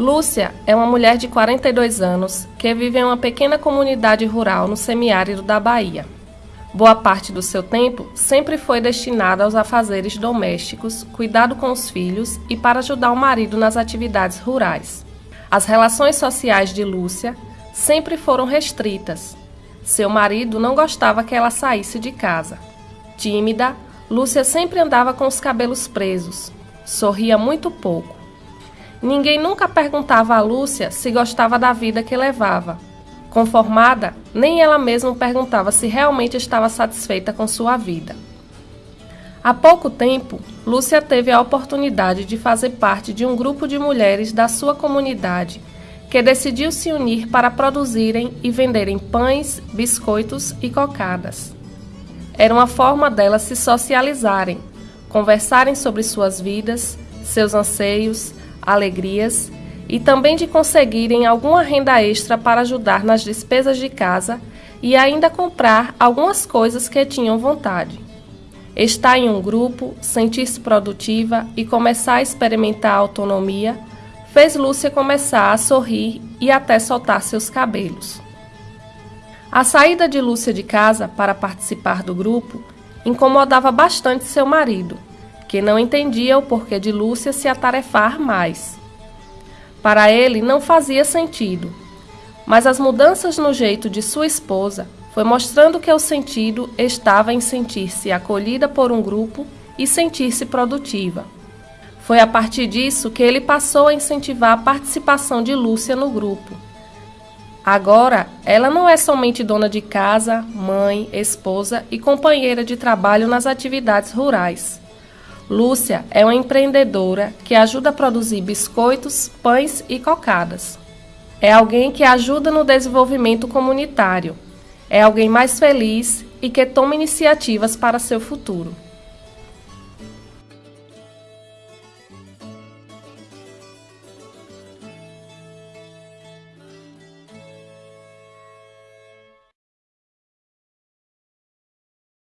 Lúcia é uma mulher de 42 anos que vive em uma pequena comunidade rural no semiárido da Bahia. Boa parte do seu tempo sempre foi destinada aos afazeres domésticos, cuidado com os filhos e para ajudar o marido nas atividades rurais. As relações sociais de Lúcia sempre foram restritas. Seu marido não gostava que ela saísse de casa. Tímida, Lúcia sempre andava com os cabelos presos, sorria muito pouco. Ninguém nunca perguntava a Lúcia se gostava da vida que levava Conformada, nem ela mesma perguntava se realmente estava satisfeita com sua vida. Há pouco tempo, Lúcia teve a oportunidade de fazer parte de um grupo de mulheres da sua comunidade que decidiu se unir para produzirem e venderem pães, biscoitos e cocadas. Era uma forma delas se socializarem, conversarem sobre suas vidas, seus anseios, alegrias e também de conseguirem alguma renda extra para ajudar nas despesas de casa e ainda comprar algumas coisas que tinham vontade. Estar em um grupo, sentir-se produtiva e começar a experimentar a autonomia fez Lúcia começar a sorrir e até soltar seus cabelos. A saída de Lúcia de casa para participar do grupo incomodava bastante seu marido, que não entendia o porquê de Lúcia se atarefar mais. Para ele não fazia sentido, mas as mudanças no jeito de sua esposa foi mostrando que o sentido estava em sentir-se acolhida por um grupo e sentir-se produtiva. Foi a partir disso que ele passou a incentivar a participação de Lúcia no grupo. Agora, ela não é somente dona de casa, mãe, esposa e companheira de trabalho nas atividades rurais. Lúcia é uma empreendedora que ajuda a produzir biscoitos, pães e cocadas. É alguém que ajuda no desenvolvimento comunitário. É alguém mais feliz e que toma iniciativas para seu futuro.